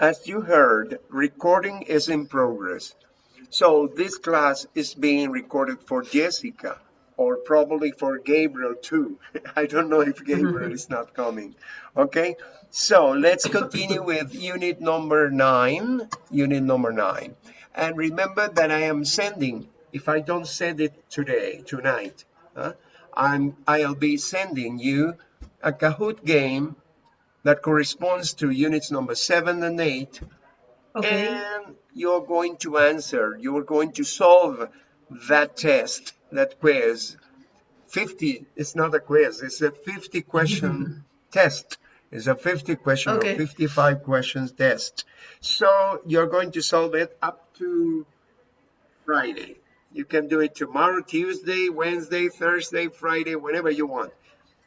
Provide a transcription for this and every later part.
as you heard, recording is in progress. So this class is being recorded for Jessica or probably for Gabriel too. I don't know if Gabriel is not coming. Okay, so let's continue with unit number nine, unit number nine. And remember that I am sending, if I don't send it today, tonight, uh, I'm, I'll be sending you a Kahoot game that corresponds to units number seven and eight. Okay. And you're going to answer, you're going to solve that test, that quiz. 50, it's not a quiz, it's a 50 question test. It's a 50 question okay. or 55 questions test. So you're going to solve it up to Friday. You can do it tomorrow, Tuesday, Wednesday, Thursday, Friday, whenever you want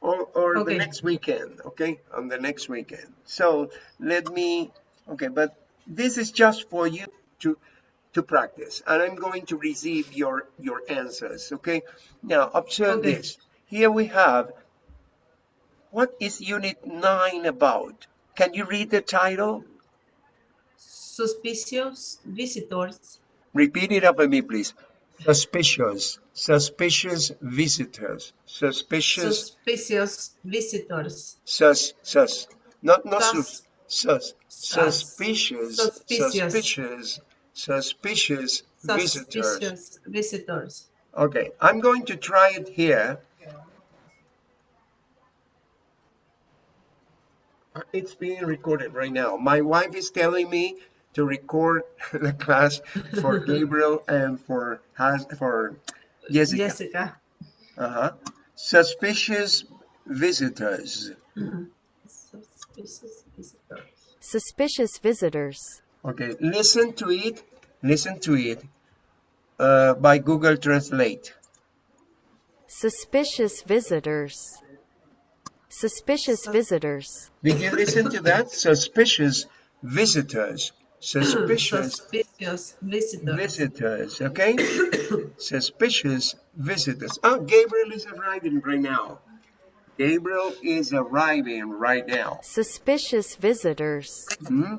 or, or okay. the next weekend, okay, on the next weekend. So let me, okay, but this is just for you to to practice, and I'm going to receive your your answers, okay? Now observe okay. this. Here we have, what is Unit 9 about? Can you read the title? Suspicious visitors. Repeat it after me, please. Suspicious, suspicious visitors, suspicious. Suspicious visitors. Sus, sus, not not sus, sus, sus. Suspicious, suspicious, suspicious, visitors. Suspicious visitors. Okay, I'm going to try it here. Uh, it's being recorded right now. My wife is telling me to record the class for Gabriel and for has for Jessica. Jessica. Uh-huh. Suspicious visitors. Mm -hmm. Suspicious visitors. Suspicious visitors. Okay, listen to it. Listen to it uh, by Google Translate. Suspicious visitors. Suspicious visitors. Did you listen to that? Suspicious visitors suspicious, suspicious visitors. visitors okay suspicious visitors oh gabriel is arriving right now gabriel is arriving right now suspicious visitors hmm?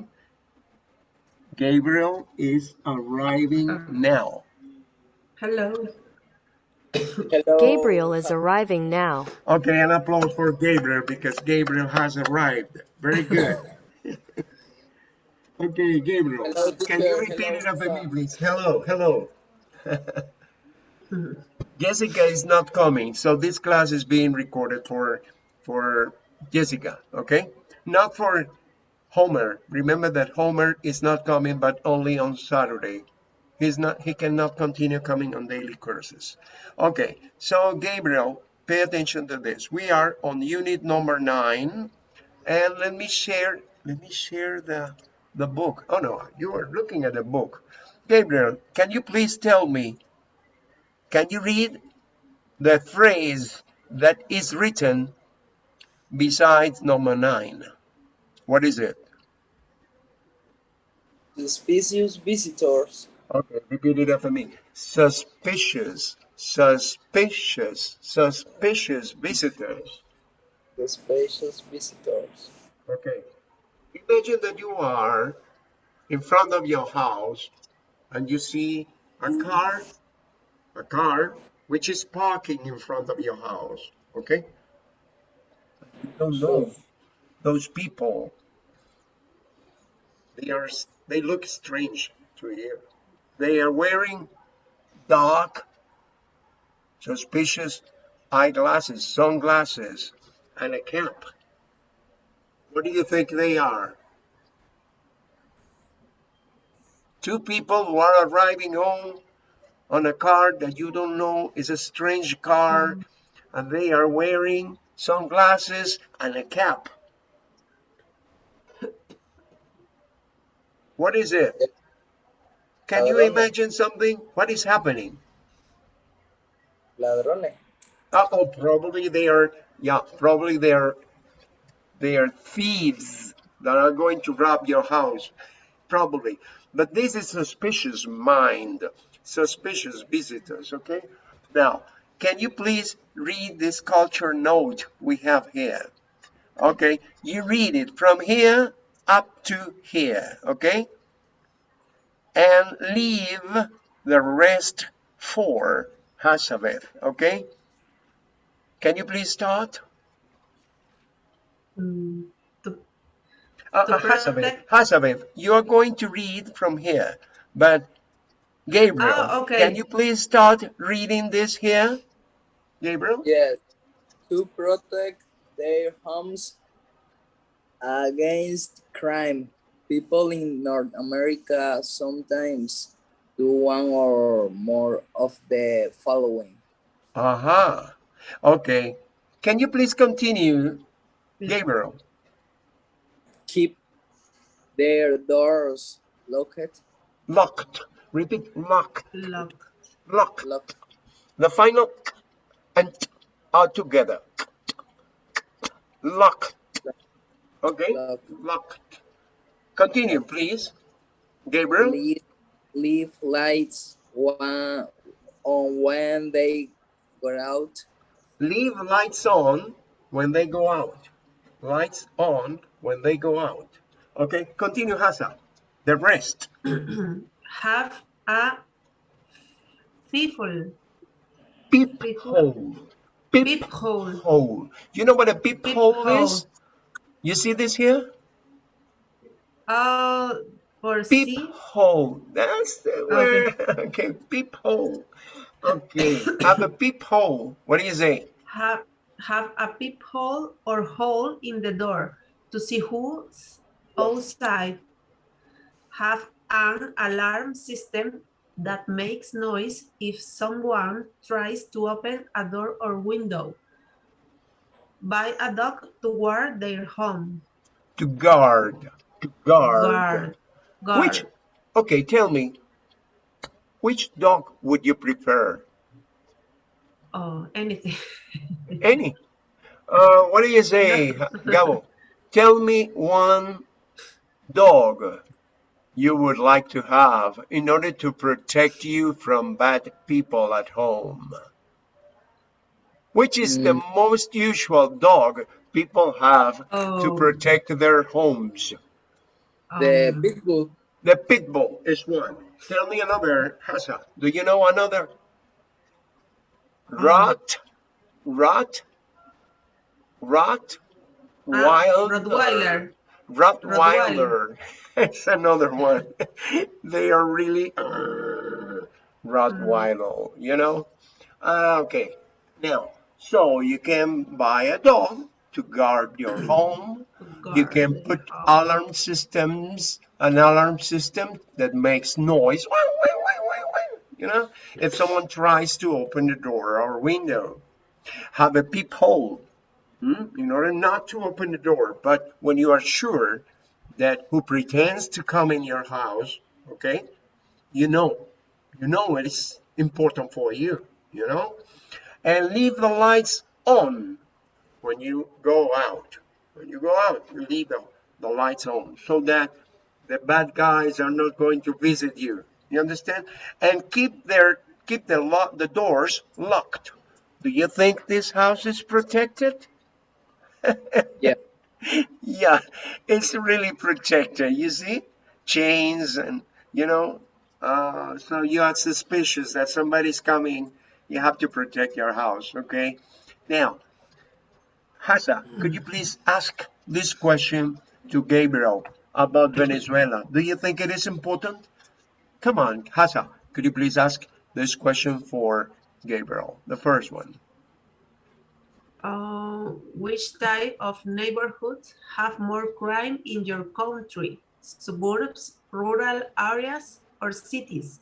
gabriel is arriving now hello Hello. Gabriel is arriving now. Okay, an applause for Gabriel because Gabriel has arrived. Very good. Okay, Gabriel, hello, can you repeat hello, it after me, please? Hello, hello. Jessica is not coming, so this class is being recorded for for Jessica, okay? Not for Homer. Remember that Homer is not coming, but only on Saturday. He's not. He cannot continue coming on daily courses. Okay, so Gabriel, pay attention to this. We are on unit number nine, and let me share. Let me share the the book. Oh no, you are looking at the book. Gabriel, can you please tell me, can you read the phrase that is written besides number nine? What is it? Suspicious visitors. Okay, repeat it after me. Suspicious, suspicious, suspicious visitors. Suspicious visitors. Okay, Imagine that you are in front of your house and you see a car, a car which is parking in front of your house, okay? You don't know those people. They are they look strange to you. They are wearing dark, suspicious eyeglasses, sunglasses, and a cap. What do you think they are? Two people who are arriving home on a car that you don't know is a strange car and they are wearing sunglasses and a cap. What is it? Can you imagine something? What is happening? Ladrones. Oh, probably they are, yeah, probably they are they are thieves that are going to rob your house, probably. But this is suspicious mind, suspicious visitors, okay? Now, can you please read this culture note we have here? Okay, you read it from here up to here, okay? And leave the rest for Hazabeth, okay? Can you please start? Mm, to, Uh, To uh, Hazabeth, protect- Hazabeth, you are going to read from here, but Gabriel, Ah, okay. can you please start reading this here? Gabriel? Yes. To protect their homes against crime. People in North America sometimes do one or more of the following. Aha. Okay. Can you please continue, Gabriel? Keep their doors locked, Locked. Repeat. Locked. lock. Locked. locked, The final k and t are together. Locked. Okay. locked. Locked. Continue, please. Gabriel. Leave, leave lights one, on when they go out. Leave lights on when they go out. Lights on when they go out. Okay. Continue, Hassan. The rest. Have a fearful Peephole. Peep peephole. hole. You know what a peephole Peephole. is? You see this here? Uh, for Peep see, hole. That's the word. Okay, peep hole. Okay, have a peep hole. What do you say? have have a peephole or hole in the door to see who's outside. Have an alarm system that makes noise if someone tries to open a door or window. Buy a dog to guard their home. To guard. To guard. Guard. Guard. Which? Okay, tell me. Which dog would you prefer? Oh, anything. Any. Uh, what do you say, Gabo? Tell me one dog you would like to have in order to protect you from bad people at home. Which is the Mm. most usual dog people have to Oh, protect their homes? The um, big bull, The pit bull is one. Tell me another, Hassa. Do you know another? Rot, rot, rot, ah, wild, Rottweiler. Rottweiler. It's another one. they are really uh, Rottweiler, you know? Uh, okay, now, so you can buy a dog to guard your home. You can put alarm systems, an alarm system that makes noise. You know, if someone tries to open the door or window, have a peephole hmm, in order not to open the door. But when you are sure that who pretends to come in your house, okay, you know, you know it is important for you, you know, and leave the lights on when you go out. When you go out, you leave the, the lights on so that the bad guys are not going to visit you. You understand? And keep their keep the lock the doors locked. Do you think this house is protected? Yeah. yeah, it's really protected. You see, chains and you know, uh, so you are suspicious that somebody's coming. You have to protect your house. Okay. Now, Hassa, could you please ask this question to Gabriel about Venezuela? Do you think it is important? Come on, Hassa, could you please ask this question for Gabriel? The first one. Uh, which type of neighborhoods have more crime in your country? Suburbs, rural areas, or cities?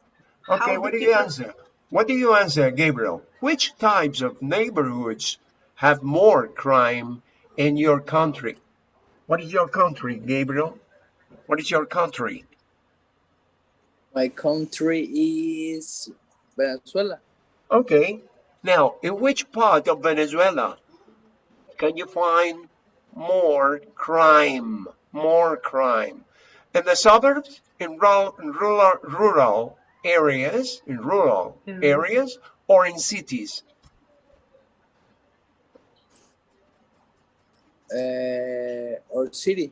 Okay, How what do you answer? What do you answer, Gabriel? Which types of neighborhoods have more crime in your country? What is your country, Gabriel? What is your country? My country is Venezuela. Okay. Now, in which part of Venezuela can you find more crime? More crime. In the suburbs, in rural, rural, rural areas, in rural Mhm. areas, or in cities? Uh, or city.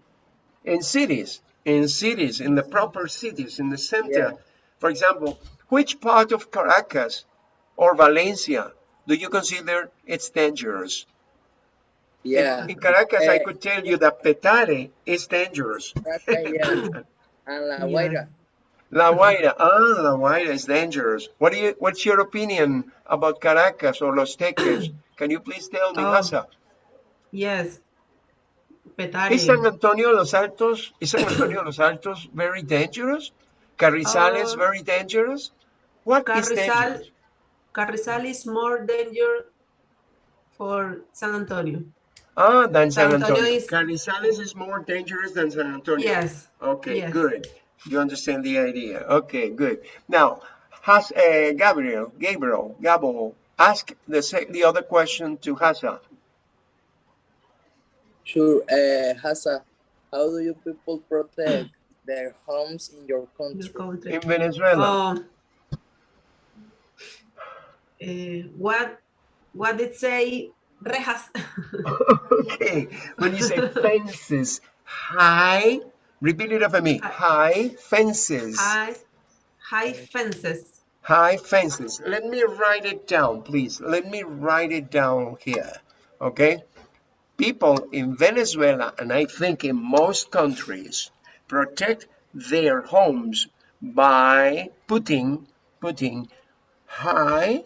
in cities, in cities, in the proper cities, in the center. Yeah. For example, which part of Caracas or Valencia do you consider it's dangerous? Yeah. In Caracas, I Eh, could tell you that Petare is dangerous. Caracas, yeah. And La Guaira. La Guaira, ah, La Guaira is dangerous. What do you, what's your opinion about Caracas or Los Teques? Can you please tell me, Oh. Hasa? Yes. Petare. Is San Antonio Los Altos, is San Antonio Los Altos very dangerous? Carrizales Uh, very dangerous? What is Carrizal, dangerous? Carrizal is more dangerous for San Antonio. Ah, than San San Antonio Antonio. is- Carrizales is more dangerous than San Antonio. Yes. Okay, Yes. good. You understand the idea. Okay, good. Now, has uh, Gabriel, Gabriel, Gabo, ask the the other question to Hasa. Sure. Uh, Hasa, how do you people protect their homes in your Your country? country. In Venezuela. Um, eh, what what did say rejas? okay, when you say fences, high, repeat it after me. High fences. high high fences. High fences. Let me write it down, please. Let me write it down here. Okay? People in Venezuela, and I think in most countries, protect their homes by putting putting high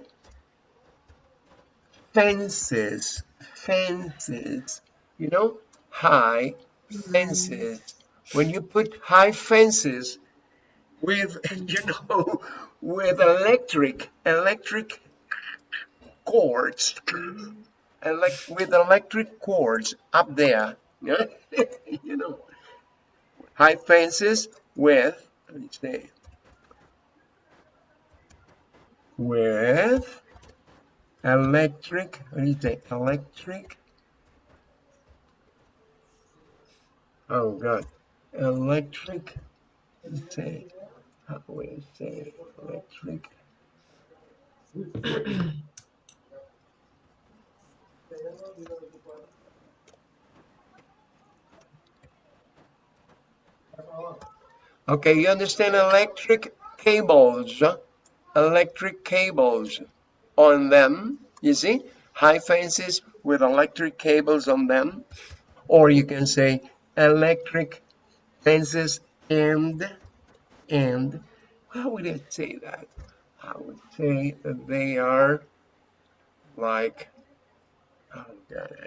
fences. Fences. You know? High fences. When you put high fences, with you know with electric electric cords elect with electric cords up there yeah? you know high fences with let me say with electric do say electric oh god electric let's say how do we say electric? Okay, you understand electric cables, electric cables on them, you see? High fences with electric cables on them. Or you can say electric fences and and how would I say that? I would say that they are like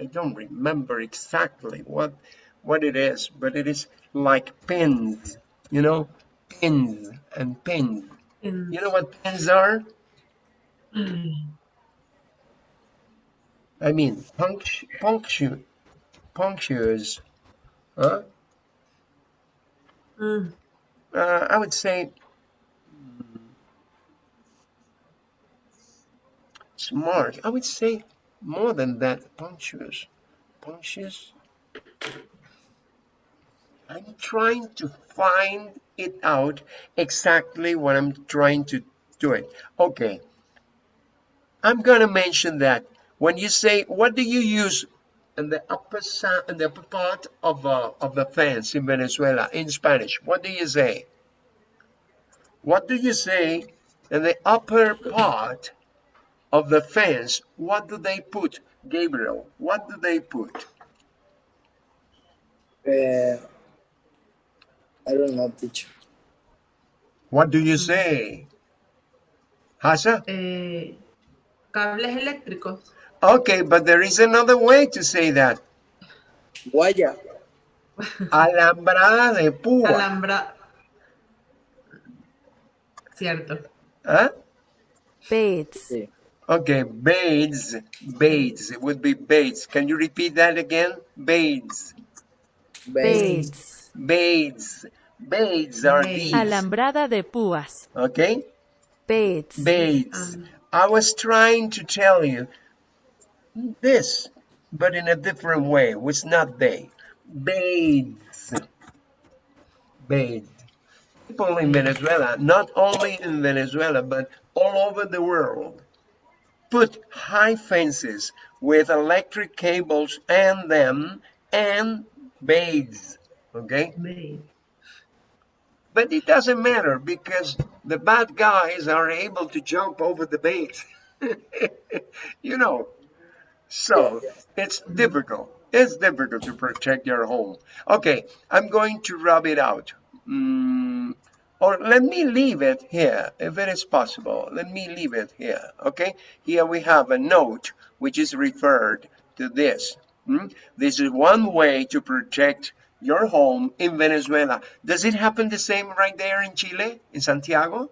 I don't remember exactly what what it is, but it is like pins, you know, pins and pins. In, You know what pins are? I mean punctu punctu punctures. Huh? Mm, Uh, I would say mm, smart. I would say more than that. Punctuous. Punctuous. I'm trying to find it out exactly what I'm trying to do it. Okay. I'm gonna mention that when you say what do you use in the upper in the upper part of uh, of the fence in Venezuela in Spanish, what do you say? What do you say in the upper part of the fence? What do they put, Gabriel? What do they put? Uh, I don't know, teacher. What do you say? Hasa? eh, cables eléctricos. Okay, but there is another way to say that. Guaya. Alambrada de púa. Alambra. Cierto. Huh? Bates. Sí. Okay, Bates. Bates. It would be Bates. Can you repeat that again? Bates. Bates. Bates. Bates are Bates. these. Alambrada de púas. Okay? Bates. Bates. Um, I was trying to tell you this, but in a different way. It was not they. Bates. Bates. People in Venezuela, not only in Venezuela, but all over the world, put high fences with electric cables and them and baits Okay, Made. but it doesn't matter because the bad guys are able to jump over the bait. you know, so it's difficult. It's difficult to protect your home. Okay, I'm going to rub it out. Mm, or let me leave it here if it is possible. Let me leave it here. Okay, here we have a note which is referred to this. Mm? This is one way to protect your home in Venezuela. Does it happen the same right there in Chile, in Santiago?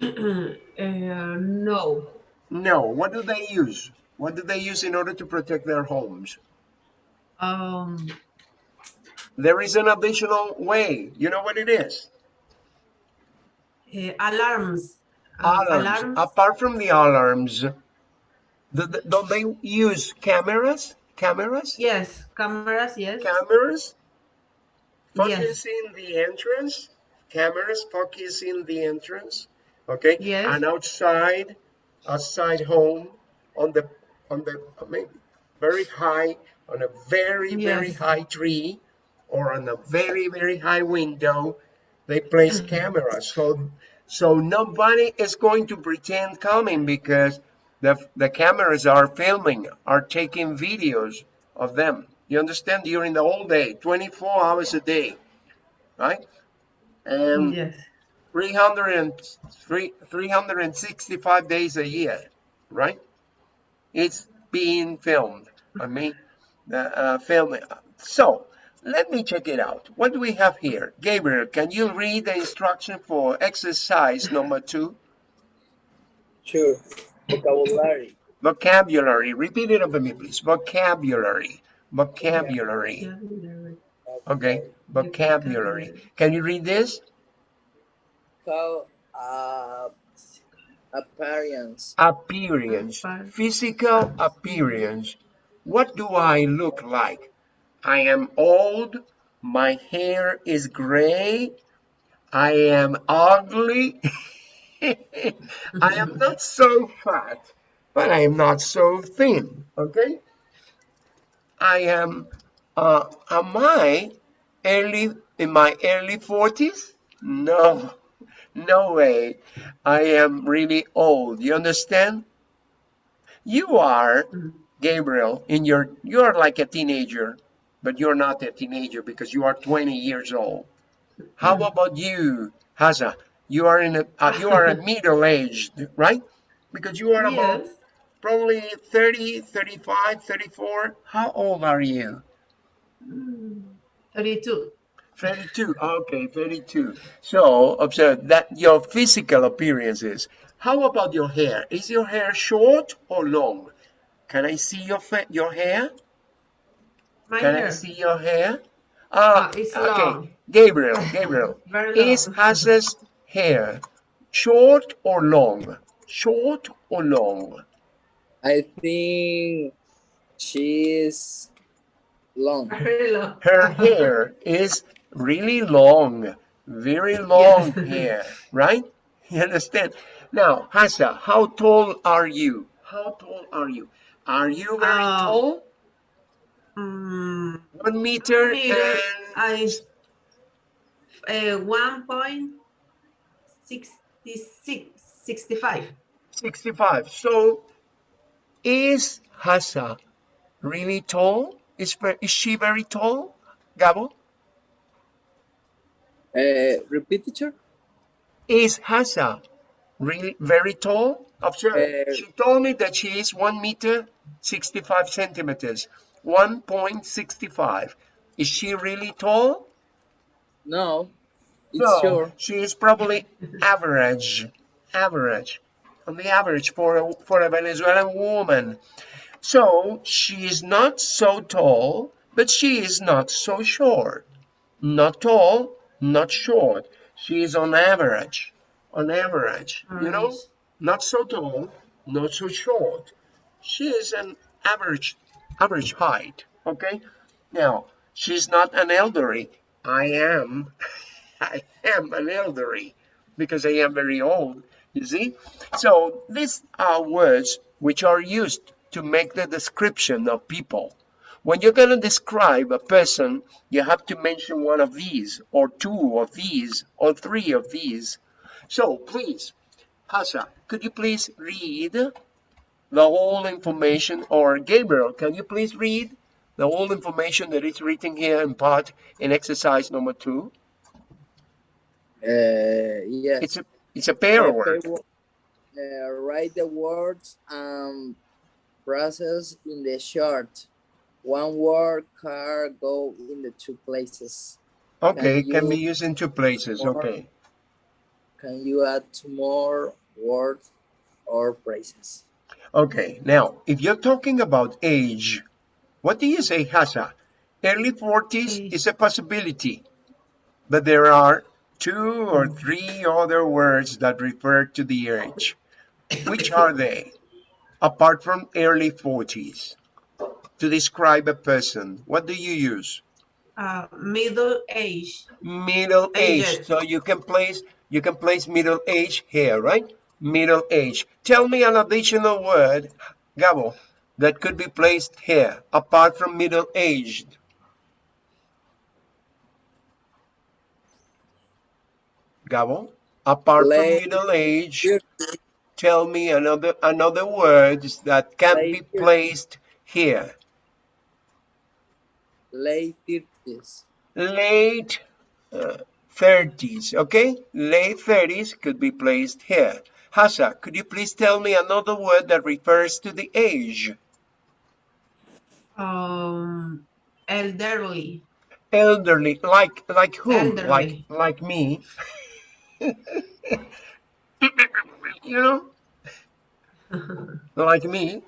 Uh, no. No. What do they use? What do they use in order to protect their homes? Um, There is an additional way. You know what it is? Eh, alarms. Um, Alarms. Apart from the alarms, do the- don't they use cameras? Cameras? Yes, cameras, yes. Cameras? Yes. Focusing the entrance? Cameras focusing the entrance? Okay? Yes. And outside, outside home, on the, on the, maybe very high, on a very, very high tree, or on a very, very high window, they place Mm-hmm. cameras. So, so nobody is going to pretend coming because the, the cameras are filming, are taking videos of them. You understand? During the whole day, 24 hours a day, right? And Yes. 300 and, three- 365 days a year, right? It's being filmed. I mean, uh, uh, filming. So let me check it out. What do we have here? Gabriel, can you read the instruction for exercise number two? Sure. Vocabulary. Vocabulary. Repeat it over me, please. Vocabulary. Vocabulary. Yeah, Okay. Vocabulary. Can you read this? How uh, appearance. Appearance. Appearance. Physical appearance. What do I look like? I am old. My hair is gray. I am ugly. I am not so fat, but I am not so thin. Okay? I am, uh, am I early, in my early 40s? No, no way. I am really old. You understand? You are, Mhm. Gabriel, in your, you are like a teenager, but you're not a teenager because you are 20 years old. How about you, Haza? You are in a, uh, you are a middle-aged, right? Because you are about probably 30, 35, 34. How old are you? Mm, 32. 32. Okay, 32. So observe that your physical appearances. How about your hair? Is your hair short or long? Can I see your your hair? My Can I see your hair? Ah, Ah, it's okay. long. Gabriel, Gabriel. Very long. Is Haza's hair short or long? Short or long? I think she's long. Very long. Her hair is really long, very long Yes. hair, right? You understand? Now, Hasa, how tall are you? How tall are you? Are you very Uh, tall? Mm, One meter meter, and I uh, 1.66 65. 65. So, is Hasa really tall? Is, is she very tall, Gabo? Uh, repeat, teacher. Is Hasa really very tall? Observe, Uh, she told me that she is 1 meter 65 centimeters. 1.65. Is she really tall? No, it's no, sure. she is probably average. Average. On the average for a, for a Venezuelan woman. So she is not so tall, but she is not so short. Not tall, not short. She is on average. On average, you know? Not so tall, not so short. She is an average average height. Okay. Now she's not an elderly. I am. I am an elderly because I am very old. You see. So these are words which are used to make the description of people. when you're going to describe a person, you have to mention one of these, or two of these, or three of these. So please, Hasa, could you please read the whole information, or Gabriel, can you please read the whole information that is written here in part in exercise number two? Uh, yes. It's a it's a pair Uh, word. uh, write the words and process in the chart. One word car go in the two places. Okay, Can can be used in two places. or- Okay. Can you add two more words or phrases? Okay. Now, if you're talking about age, what do you say, Hasa? Early 40s Age. is a possibility, but there are two or three other words that refer to the age. Which are they? Apart from early 40s, to describe a person, what do you use? Uh, middle age. middle age so you can place you can place middle age here right middle age tell me an additional word gabo that could be placed here apart from middle aged gabo apart from middle age tell me another another words that can be placed here Late thirties. late uh, 30s, okay? Late 30s could be placed here. Hasa, could you please tell me another word that refers to the age? Um, elderly. Elderly, like like? Like Elderly. like me. you know, like me,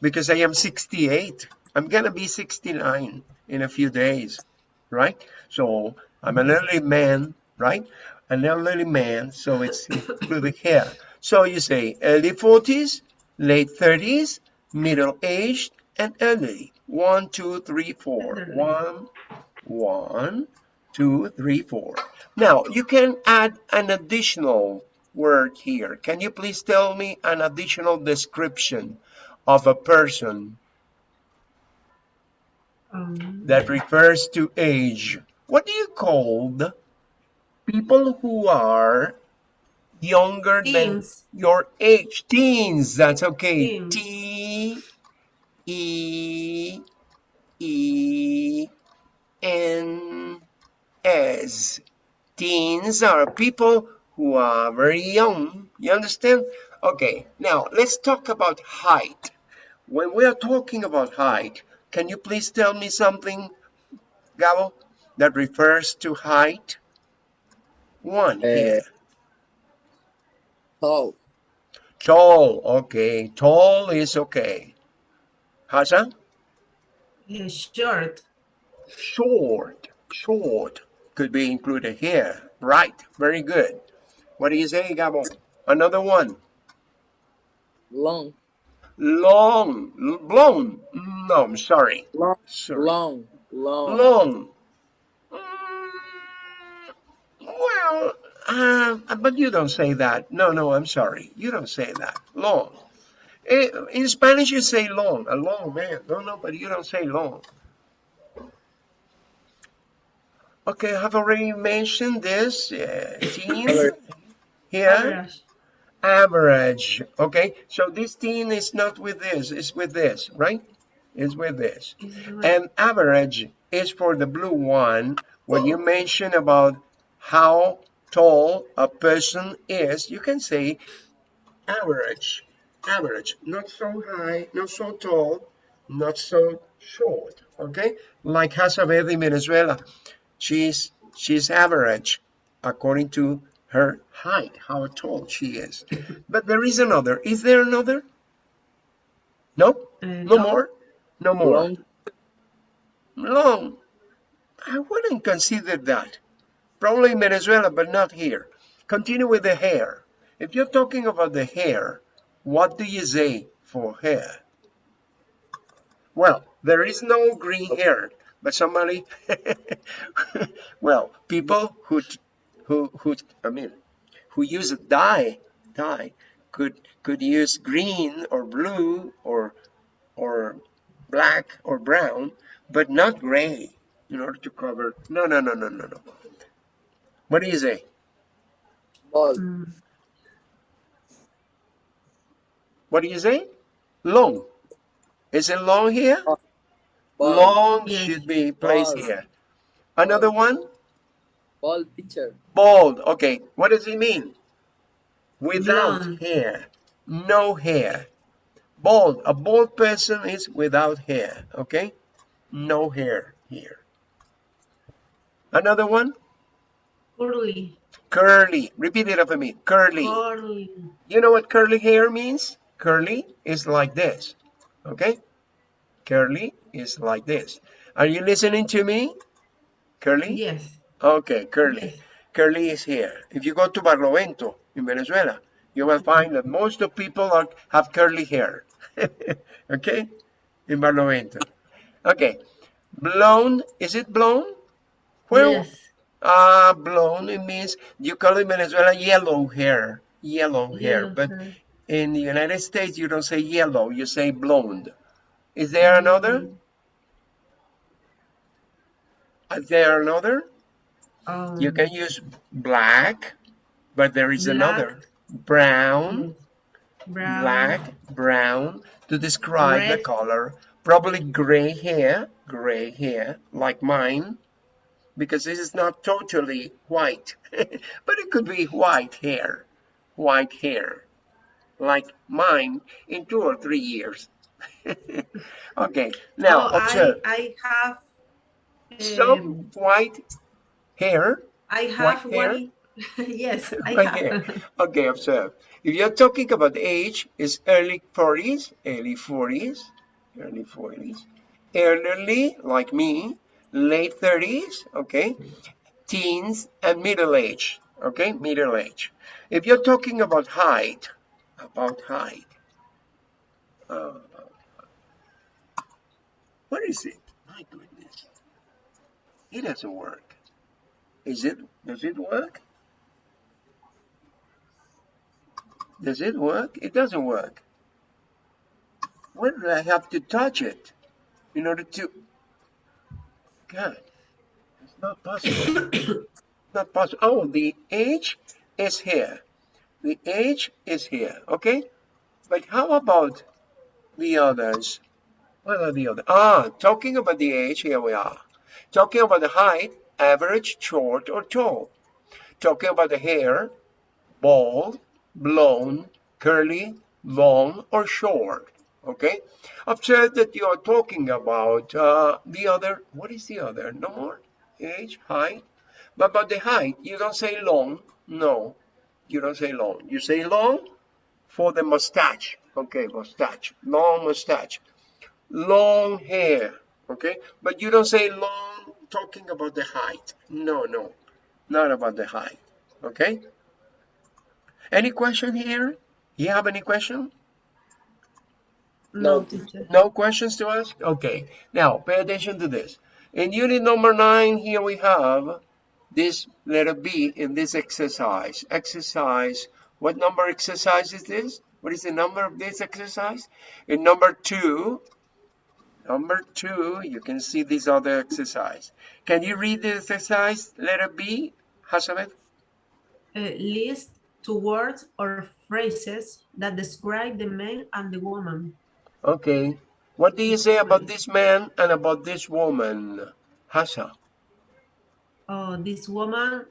because I am 68. I'm gonna be 69 in a few days, right? So I'm an elderly man, right? An elderly man, so it's included here. So you say early 40s, late 30s, middle aged, and elderly. One, two, three, four. One, one, two, three, four. Now you can add an additional word here. Can you please tell me an additional description of a person Um, that refers to age? What do you call the people who are younger than your age? Teens, that's okay. Teens. T E E N S. Teens are people who are very young. You understand? Okay, now let's talk about height. When we are talking about height, can you please tell me something, Gabo, that refers to height? One eh, here. Tall. Tall, okay. Tall is okay. Hassan? uh, short. Short, short could be included here. Right, very good. What do you say, Gabo? Another one. Long. Long, l- long. No, I'm sorry. Long. Sorry. Long. Long. Long. Mm, Well, uh, but you don't say that. No, no, I'm sorry. You don't say that. Long. Eh, In Spanish, you say long, a long man. No, no, but you don't say long. Okay, I've already mentioned this. Uh, teen Average. here, Average. average. Okay, so this teen is not with this, it's with this, right? It's with this. And average is for the blue one when you mention about how tall a person is. You can say average, average, not so high, not so tall, not so short. Okay, like Hasabeth in Venezuela, she's she's average according to her height, how tall she is. But there is another. Is there another? No, Uh, no more, no more Long. long. I wouldn't consider that. Probably in Venezuela, but not here. Continue with the hair. If you're talking about the hair, what do you say for hair? Well, there is no green hair, but somebody, well, people who, who, who, I mean, who use a dye, dye, could could use green or blue or or black or brown, but not gray in order to cover. No, no, no, no, no, no. What do you say? Bald. Mm, What do you say? Long. Is it long here? Bald. Long should be placed Bald. here. Another one? Bald picture. Bald. Okay. What does it mean? Without Blonde. hair. No hair. Bald. A bald person is without hair. Okay. No hair here. Another one? Curly, Curly. Repeat it after me. Curly. curly. You know what curly hair means? Curly is like this. Okay? Curly is like this. Are you listening to me? Curly? Yes. Okay, curly. Yes. Curly is here. If you go to Barlovento in Venezuela, you will find that most of people are, have curly hair. okay? In Barlovento. Okay. Blown. is it blown? Where? Yes. Ah, blonde, it means you call in Venezuela yellow hair. Yellow hair. But in the United States, you don't say yellow, you say blonde. Is there another? Mm, Is there another? um, You can use black, but there is Black. another. Brown, yes. Brown. black, brown to describe the color. Probably gray hair, gray hair, like mine, because this is not totally white, but it could be white hair, white hair, like mine in two or three years. okay, now observe. I, I have. Some um, white hair I have white hair? yes, I White have. hair. Okay, observe. If you're talking about age, it's early 40s, early 40s, early 40s, elderly, like me, late 30s, okay, teens, and middle age, okay, middle age. If you're talking about height, about height, uh, what is it? My goodness. It doesn't work. Is it, does it work? Does it work? It doesn't work. When do I have to touch it in order to? God, it's not possible. not possible. Oh, the age is here. The age is here. Okay, but how about the others? What are the others? Ah, talking about the age. Here we are. Talking about the height, average, short, or tall. Talking about the hair, bald, blown, curly, long, or short. Okay? I've Observe that you are talking about uh, the other. What is the other? No more? Age, height. But about the height, you don't say long. No, you don't say long. You say long for the mustache. Okay, mustache. Long mustache. Long hair. Okay? But you don't say long talking about the height. No, no. Not about the height. Okay? Any question here? You have any question? No, No. teacher. No questions to ask? Okay. Now, pay attention to this. In unit number nine, here we have this letter B in this exercise. Exercise, what number exercise is this? What is the number of this exercise? In number two, number two, you can see this other exercise. Can you read the exercise, letter B, Hazabeth? Uh, list two words or phrases that describe the man and the woman. Okay. What do you say about this man and about this woman? Hasa. Oh, this woman.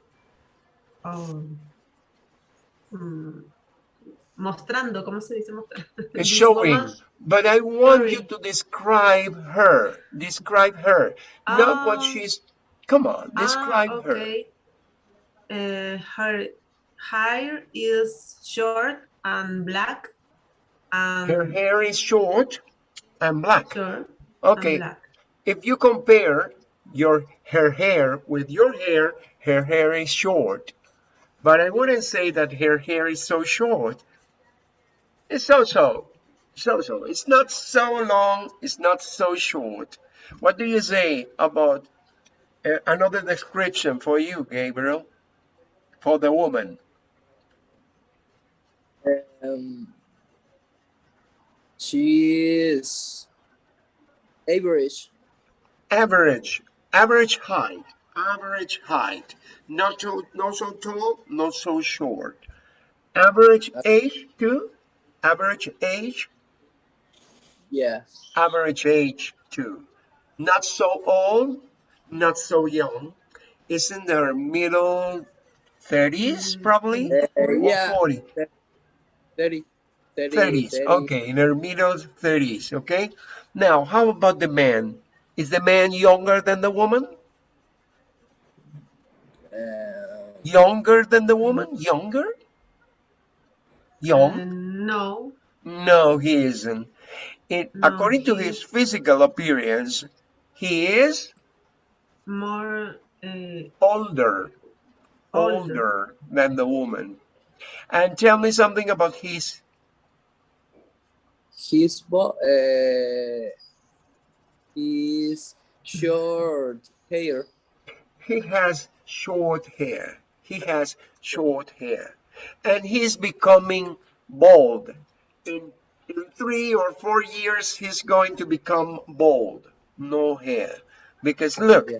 Oh. mm, mostrando, ¿cómo se dice This showing. woman- But I want you to describe her. Describe her. Not what Ah. she's. Come on, describe ah, her. okay. Uh, her hair is short and black. And Her hair is short and black. short Okay. and black. If you compare your her hair with your hair, her hair is short. But I wouldn't say that her hair is so short. It's so-so. So-so. It's not so long. It's not so short. What do you say about uh, another description for you, Gabriel? For the woman. Um, she is average. average, average height, average height. Not so, not so tall, not so short. Average age too, average age, Yeah. average age too. Not so old, not so young. Is in their middle 30s probably Uh, or yeah. 40. 30. 30. 30s. 30. Okay, in her middle 30s. Okay. Now, how about the man? Is the man younger than the woman? Uh, Younger than the woman? Younger? Young? Uh, no, No, he isn't. It, No, according to his physical appearance, he is more uh, older, Older. older than the woman. And tell me something about his his bo- uh, his short hair. He has short hair. He has short hair. And he's becoming bald. In, in three or four years, he's going to become bald. No hair. Because look, Yeah.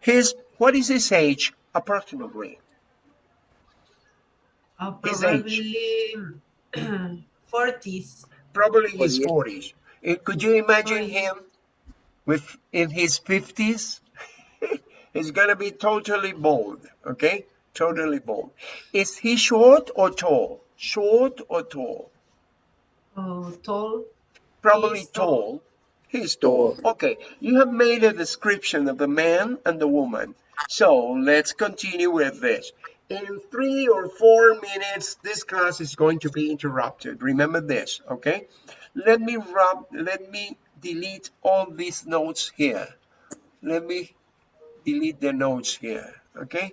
his, what is his age approximately? uh, His age. probably 40s. Probably his 40s. Eh, Could you imagine him with in his 50s? He's gonna be totally bald, okay? Totally bald. Is he short or tall? Short or tall? Oh, tall. Probably He's tall. tall. He's tall. Okay, you have made a description of the man and the woman. So let's continue with this. In three or four minutes, this class is going to be interrupted. Remember this, okay? Let me rub, let me delete all these notes here. Let me delete the notes here, okay?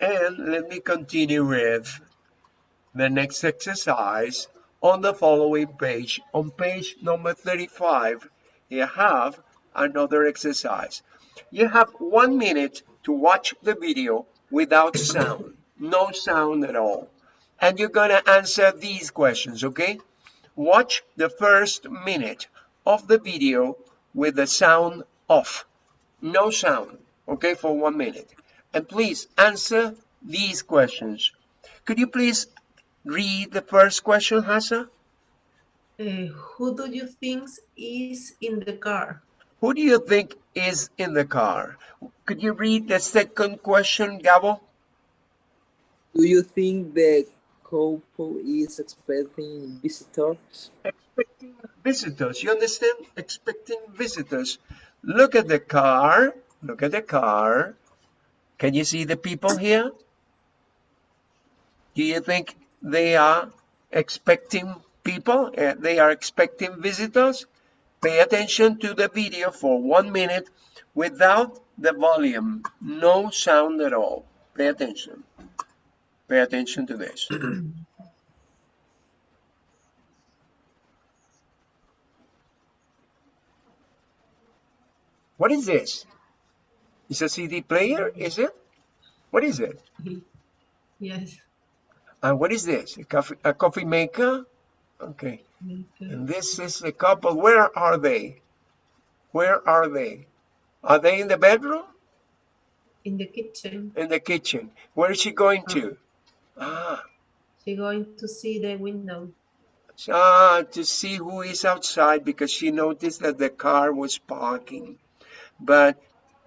And let me continue with the next exercise on the following page. On page number 35, you have another exercise. You have one minute to watch the video without sound, no sound at all. And you're gonna answer these questions, okay? Watch the first minute of the video with the sound off, no sound, okay, for one minute. And please answer these questions. Could you please read the first question, Hassa? Uh, who do you think is in the car? Who do you think is in the car? Could you read the second question, Gabo? Do you think the couple is expecting visitors? Expecting visitors. You understand? Expecting visitors. Look at the car. Look at the car. Can you see the people here? Do you think they are expecting people? Uh, they are expecting visitors? Pay attention to the video for one minute without the volume. No sound at all. Pay attention. Pay attention to this. What is this? Is a CD player, is it? What is it? Yes. And what is this? A coffee, a coffee maker? Okay. And this is a couple. Where are they? Where are they? Are they in the bedroom? In the kitchen, In the kitchen. Where is she going to? Ah, she going to see the window. ah, to see who is outside because she noticed that the car was parking. But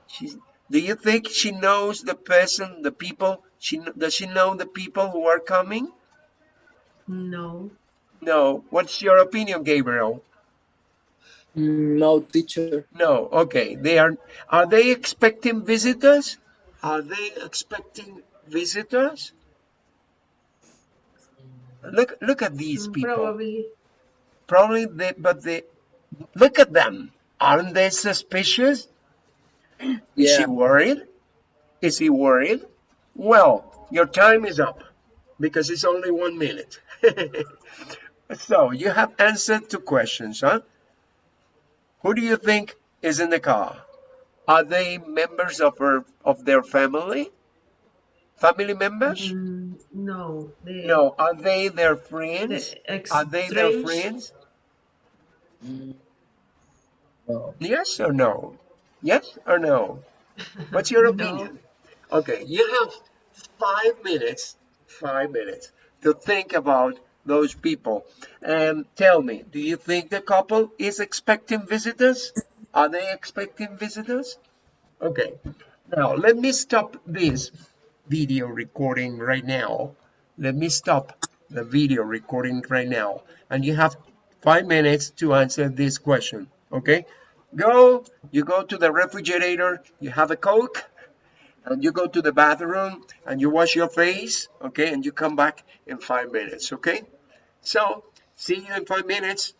she, do you think she knows the person, the people? She does she know the people who are coming? No. No. What's your opinion, Gabriel? Mm, No, teacher. No. Okay. They are. Are they expecting visitors? Are they expecting visitors? Look. Look at these Mm, people. Probably. Probably they. But they. Look at them. Aren't they suspicious? Is she worried? Is he worried? Well, your time is up because it's only one minute. so you have answered two questions, huh? Who do you think is in the car? Are they members of her of their family? Family members? Mm, no. The, No. Are they their friends? The Are they their friends? Mm, No. Yes or no? Yes or no? What's your No. opinion? Okay, you have five minutes, five minutes to think about those people and tell me, do you think the couple is expecting visitors? Are they expecting visitors? Okay, now let me stop this video recording right now. Let me stop the video recording right now. And you have five minutes to answer this question, okay? Go, you go to the refrigerator, you have a Coke, and you go to the bathroom and you wash your face, okay? And you come back in five minutes, okay? So, see you in five minutes.